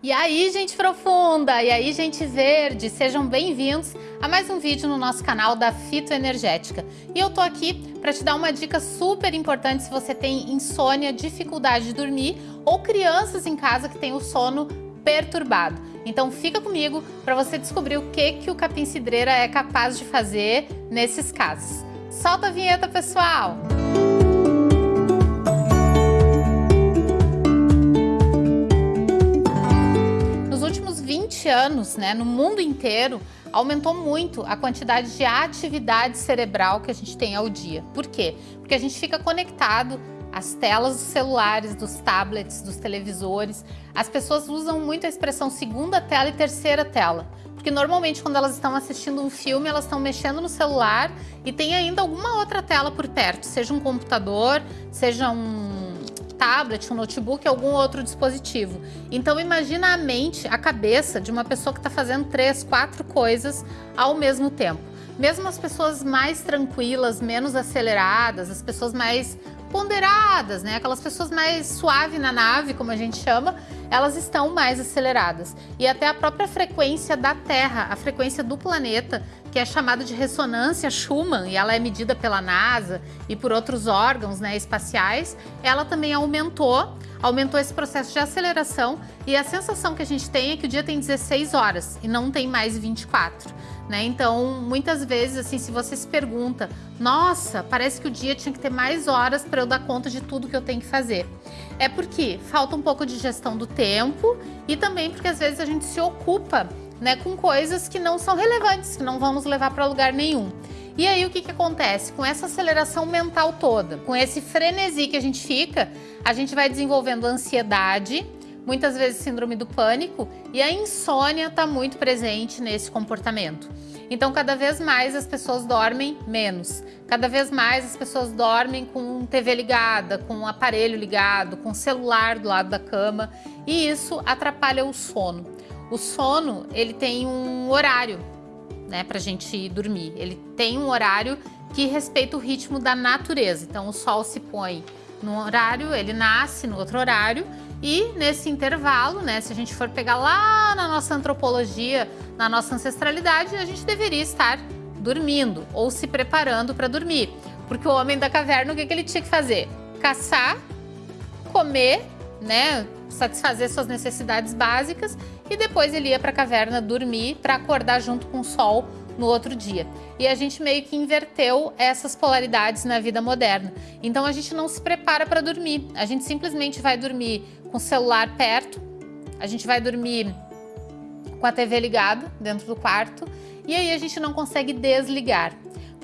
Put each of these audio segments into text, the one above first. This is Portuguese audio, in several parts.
E aí, gente profunda, e aí, gente verde, sejam bem-vindos a mais um vídeo no nosso canal da Fitoenergética. E eu tô aqui para te dar uma dica super importante se você tem insônia, dificuldade de dormir ou crianças em casa que têm o sono perturbado. Então fica comigo para você descobrir o que, que o capim cidreira é capaz de fazer nesses casos. Solta a vinheta, pessoal! Música 20 anos, né, no mundo inteiro, aumentou muito a quantidade de atividade cerebral que a gente tem ao dia. Por quê? Porque a gente fica conectado às telas dos celulares, dos tablets, dos televisores. As pessoas usam muito a expressão segunda tela e terceira tela. Porque normalmente quando elas estão assistindo um filme, elas estão mexendo no celular e tem ainda alguma outra tela por perto, seja um computador, seja um tablet, um notebook, algum outro dispositivo. Então imagina a mente, a cabeça de uma pessoa que está fazendo três, quatro coisas ao mesmo tempo. Mesmo as pessoas mais tranquilas, menos aceleradas, as pessoas mais ponderadas, né? Aquelas pessoas mais suave na nave, como a gente chama, elas estão mais aceleradas. E até a própria frequência da Terra, a frequência do planeta, que é chamada de ressonância Schumann, e ela é medida pela NASA e por outros órgãos né, espaciais, ela também aumentou, aumentou esse processo de aceleração e a sensação que a gente tem é que o dia tem 16 horas e não tem mais 24. Né? Então, muitas vezes, assim, se você se pergunta, nossa, parece que o dia tinha que ter mais horas para eu dar conta de tudo que eu tenho que fazer. É porque falta um pouco de gestão do tempo e também porque às vezes a gente se ocupa né, com coisas que não são relevantes, que não vão nos levar para lugar nenhum. E aí o que, que acontece? Com essa aceleração mental toda, com esse frenesi que a gente fica, a gente vai desenvolvendo ansiedade, muitas vezes síndrome do pânico, e a insônia está muito presente nesse comportamento. Então, cada vez mais as pessoas dormem menos. Cada vez mais as pessoas dormem com TV ligada, com um aparelho ligado, com celular do lado da cama, e isso atrapalha o sono. O sono, ele tem um horário, né, pra gente dormir. Ele tem um horário que respeita o ritmo da natureza. Então, o sol se põe num horário, ele nasce no outro horário e nesse intervalo, né, se a gente for pegar lá na nossa antropologia, na nossa ancestralidade, a gente deveria estar dormindo ou se preparando para dormir. Porque o homem da caverna, o que, que ele tinha que fazer? Caçar, comer, né, satisfazer suas necessidades básicas e depois ele ia para a caverna dormir para acordar junto com o sol no outro dia. E a gente meio que inverteu essas polaridades na vida moderna. Então a gente não se prepara para dormir, a gente simplesmente vai dormir com o celular perto, a gente vai dormir com a TV ligada dentro do quarto e aí a gente não consegue desligar.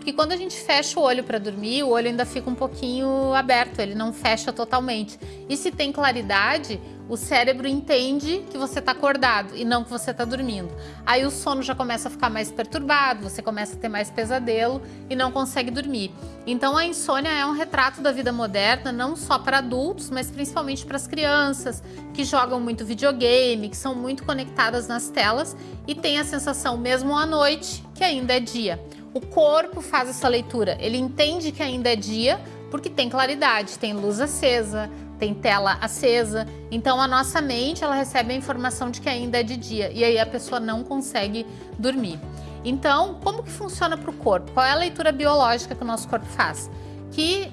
Porque quando a gente fecha o olho para dormir, o olho ainda fica um pouquinho aberto, ele não fecha totalmente. E se tem claridade, o cérebro entende que você está acordado e não que você está dormindo. Aí o sono já começa a ficar mais perturbado, você começa a ter mais pesadelo e não consegue dormir. Então a insônia é um retrato da vida moderna, não só para adultos, mas principalmente para as crianças que jogam muito videogame, que são muito conectadas nas telas e têm a sensação mesmo à noite que ainda é dia. O corpo faz essa leitura, ele entende que ainda é dia porque tem claridade, tem luz acesa, tem tela acesa. Então a nossa mente ela recebe a informação de que ainda é de dia e aí a pessoa não consegue dormir. Então, como que funciona para o corpo? Qual é a leitura biológica que o nosso corpo faz? Que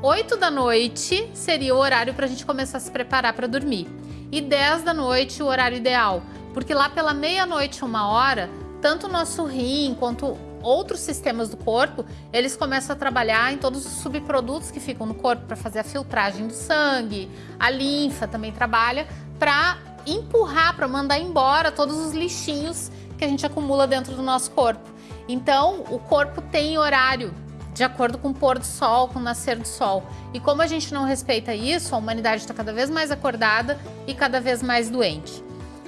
8 da noite seria o horário para a gente começar a se preparar para dormir. E 10 da noite o horário ideal. Porque lá pela meia-noite, uma hora, tanto o nosso rim quanto outros sistemas do corpo, eles começam a trabalhar em todos os subprodutos que ficam no corpo para fazer a filtragem do sangue, a linfa também trabalha para empurrar, para mandar embora todos os lixinhos que a gente acumula dentro do nosso corpo. Então, o corpo tem horário de acordo com o pôr do sol, com o nascer do sol. E como a gente não respeita isso, a humanidade está cada vez mais acordada e cada vez mais doente.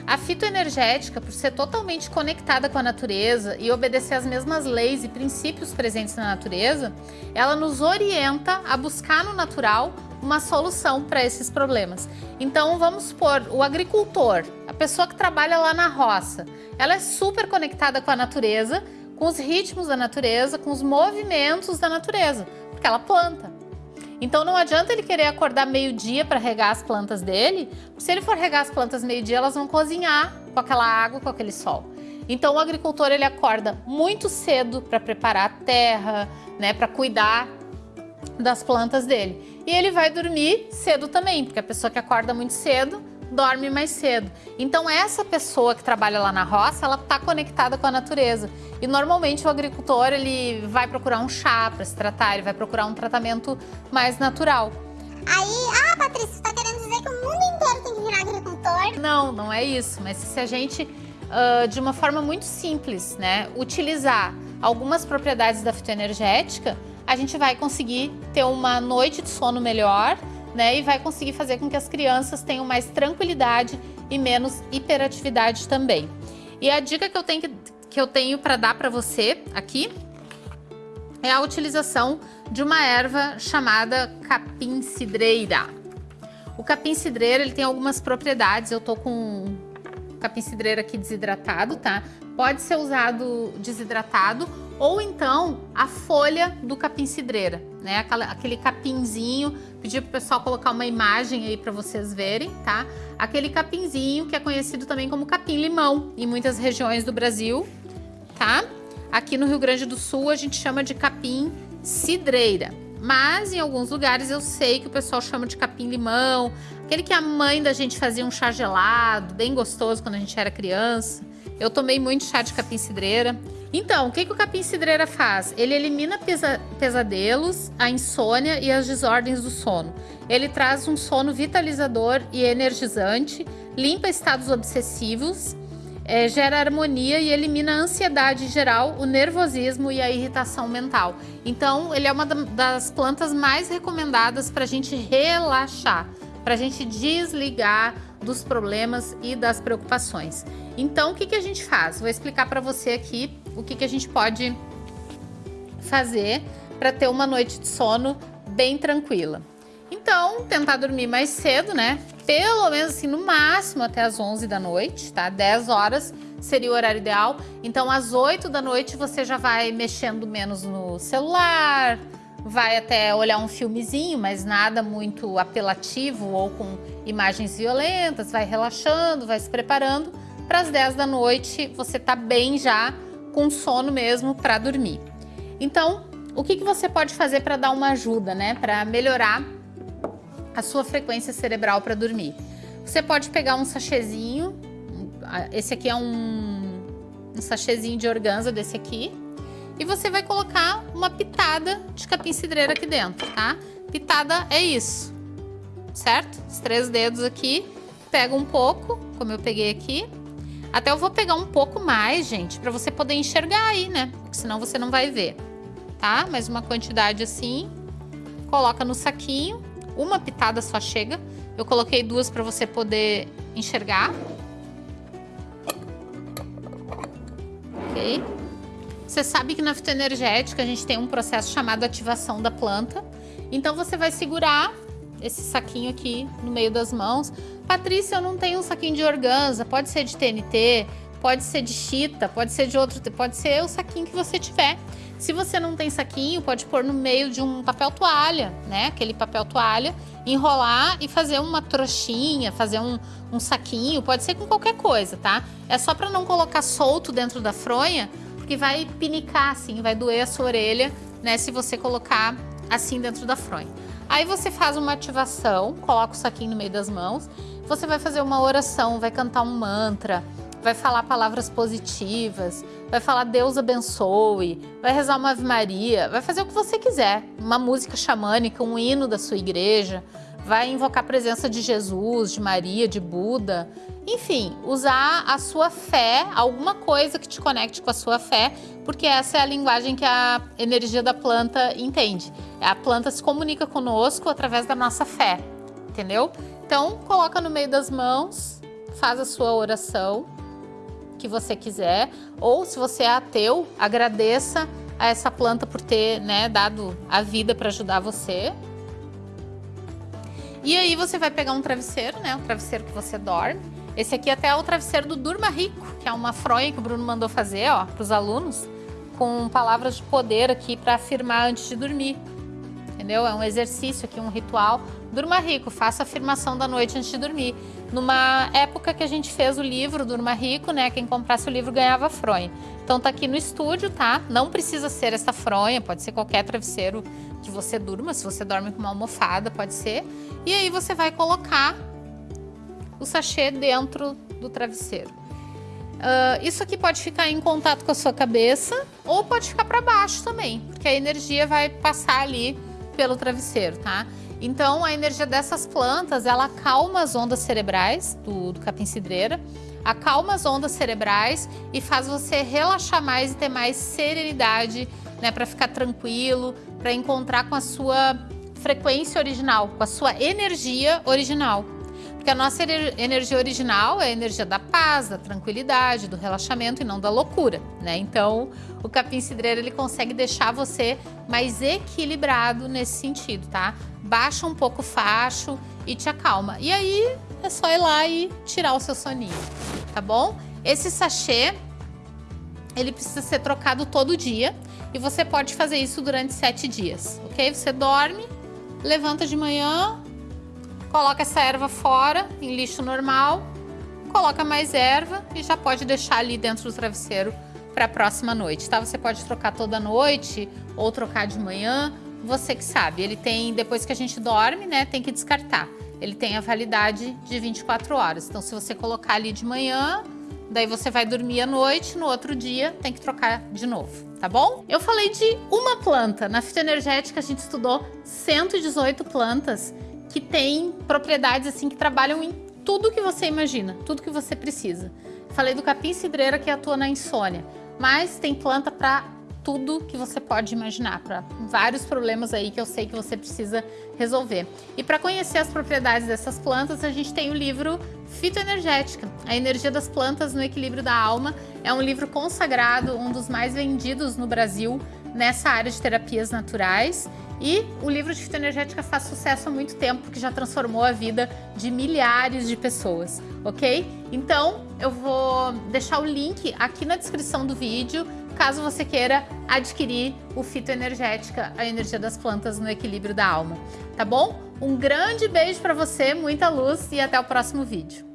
A fitoenergética, por ser totalmente conectada com a natureza e obedecer às mesmas leis e princípios presentes na natureza, ela nos orienta a buscar no natural uma solução para esses problemas. Então vamos supor, o agricultor, a pessoa que trabalha lá na roça, ela é super conectada com a natureza, com os ritmos da natureza, com os movimentos da natureza, porque ela planta. Então não adianta ele querer acordar meio-dia para regar as plantas dele, se ele for regar as plantas meio-dia, elas vão cozinhar com aquela água, com aquele sol. Então o agricultor ele acorda muito cedo para preparar a terra, né, para cuidar das plantas dele. E ele vai dormir cedo também, porque a pessoa que acorda muito cedo dorme mais cedo. Então essa pessoa que trabalha lá na roça, ela está conectada com a natureza. E normalmente o agricultor ele vai procurar um chá para se tratar, ele vai procurar um tratamento mais natural. Aí, ah, Patrícia, você está querendo dizer que o mundo inteiro tem que virar agricultor? Não, não é isso. Mas se a gente, uh, de uma forma muito simples, né, utilizar algumas propriedades da fitoenergética, a gente vai conseguir ter uma noite de sono melhor, né? E vai conseguir fazer com que as crianças tenham mais tranquilidade e menos hiperatividade também. E a dica que eu tenho, que eu tenho para dar para você aqui é a utilização de uma erva chamada capim cidreira. O capim cidreira ele tem algumas propriedades, eu tô com capim cidreira aqui desidratado, tá? Pode ser usado desidratado ou então a folha do capim cidreira, né? Aquela, aquele capinzinho, pedi pro pessoal colocar uma imagem aí para vocês verem, tá? Aquele capinzinho que é conhecido também como capim-limão em muitas regiões do Brasil, tá? Aqui no Rio Grande do Sul a gente chama de capim cidreira, mas em alguns lugares eu sei que o pessoal chama de capim-limão, aquele que a mãe da gente fazia um chá gelado, bem gostoso quando a gente era criança. Eu tomei muito chá de capim cidreira. Então, o que, que o capim cidreira faz? Ele elimina pesa pesadelos, a insônia e as desordens do sono. Ele traz um sono vitalizador e energizante, limpa estados obsessivos, é, gera harmonia e elimina a ansiedade geral, o nervosismo e a irritação mental. Então, ele é uma das plantas mais recomendadas para a gente relaxar, para a gente desligar dos problemas e das preocupações. Então, o que, que a gente faz? Vou explicar para você aqui o que, que a gente pode fazer para ter uma noite de sono bem tranquila. Então, tentar dormir mais cedo, né? Pelo menos assim, no máximo até as 11 da noite, tá? 10 horas seria o horário ideal. Então, às 8 da noite você já vai mexendo menos no celular, vai até olhar um filmezinho, mas nada muito apelativo ou com imagens violentas, vai relaxando, vai se preparando. Para as 10 da noite você tá bem já com sono mesmo para dormir. Então, o que, que você pode fazer para dar uma ajuda, né? Para melhorar a sua frequência cerebral para dormir? Você pode pegar um sachêzinho, esse aqui é um, um sachêzinho de organza desse aqui, e você vai colocar uma pitada de capim cidreira aqui dentro, tá? Pitada é isso, certo? Os três dedos aqui, pega um pouco, como eu peguei aqui. Até eu vou pegar um pouco mais, gente, para você poder enxergar aí, né? Porque senão você não vai ver, tá? Mais uma quantidade assim, coloca no saquinho, uma pitada só chega. Eu coloquei duas para você poder enxergar. Ok? Você sabe que na fitoenergética a gente tem um processo chamado ativação da planta. Então você vai segurar esse saquinho aqui no meio das mãos. Patrícia, eu não tenho um saquinho de organza, pode ser de TNT, pode ser de chita, pode ser de outro, pode ser o saquinho que você tiver. Se você não tem saquinho, pode pôr no meio de um papel toalha, né? Aquele papel toalha, enrolar e fazer uma trouxinha, fazer um, um saquinho, pode ser com qualquer coisa, tá? É só para não colocar solto dentro da fronha, porque vai pinicar assim, vai doer a sua orelha, né, se você colocar assim dentro da fronha. Aí você faz uma ativação, coloca o saquinho no meio das mãos, você vai fazer uma oração, vai cantar um mantra, vai falar palavras positivas, vai falar Deus abençoe, vai rezar uma Ave Maria, vai fazer o que você quiser, uma música xamânica, um hino da sua igreja, vai invocar a presença de Jesus, de Maria, de Buda, enfim, usar a sua fé, alguma coisa que te conecte com a sua fé, porque essa é a linguagem que a energia da planta entende. A planta se comunica conosco através da nossa fé, entendeu? Então, coloca no meio das mãos, faz a sua oração que você quiser, ou se você é ateu, agradeça a essa planta por ter né, dado a vida para ajudar você. E aí você vai pegar um travesseiro, né, o travesseiro que você dorme, esse aqui até é o travesseiro do Durma Rico, que é uma fronha que o Bruno mandou fazer, ó, para os alunos, com palavras de poder aqui para afirmar antes de dormir. Entendeu? É um exercício aqui, um ritual. Durma rico, faça a afirmação da noite antes de dormir. Numa época que a gente fez o livro Durma Rico, né? Quem comprasse o livro ganhava fronha. Então tá aqui no estúdio, tá? Não precisa ser essa fronha, pode ser qualquer travesseiro que você durma. Se você dorme com uma almofada, pode ser. E aí você vai colocar o sachê dentro do travesseiro. Uh, isso aqui pode ficar em contato com a sua cabeça ou pode ficar para baixo também, porque a energia vai passar ali pelo travesseiro, tá? Então, a energia dessas plantas, ela acalma as ondas cerebrais do, do capim-cidreira, acalma as ondas cerebrais e faz você relaxar mais e ter mais serenidade, né, para ficar tranquilo, para encontrar com a sua frequência original, com a sua energia original. Porque a nossa energia original é a energia da paz, da tranquilidade, do relaxamento e não da loucura, né? Então, o capim cidreiro ele consegue deixar você mais equilibrado nesse sentido, tá? Baixa um pouco o facho e te acalma. E aí é só ir lá e tirar o seu soninho, tá bom? Esse sachê ele precisa ser trocado todo dia e você pode fazer isso durante sete dias, ok? Você dorme, levanta de manhã, Coloca essa erva fora, em lixo normal, coloca mais erva e já pode deixar ali dentro do travesseiro para a próxima noite, tá? Você pode trocar toda noite ou trocar de manhã, você que sabe. Ele tem, depois que a gente dorme, né, tem que descartar. Ele tem a validade de 24 horas. Então, se você colocar ali de manhã, daí você vai dormir à noite, no outro dia tem que trocar de novo, tá bom? Eu falei de uma planta. Na fitoenergética a gente estudou 118 plantas que tem propriedades assim que trabalham em tudo que você imagina, tudo que você precisa. Falei do capim cidreira que atua na insônia, mas tem planta para tudo que você pode imaginar, para vários problemas aí que eu sei que você precisa resolver. E para conhecer as propriedades dessas plantas, a gente tem o livro Fitoenergética, a energia das plantas no equilíbrio da alma. É um livro consagrado, um dos mais vendidos no Brasil nessa área de terapias naturais. E o livro de fitoenergética faz sucesso há muito tempo, porque já transformou a vida de milhares de pessoas, ok? Então, eu vou deixar o link aqui na descrição do vídeo, caso você queira adquirir o fitoenergética, a energia das plantas no equilíbrio da alma, tá bom? Um grande beijo para você, muita luz e até o próximo vídeo.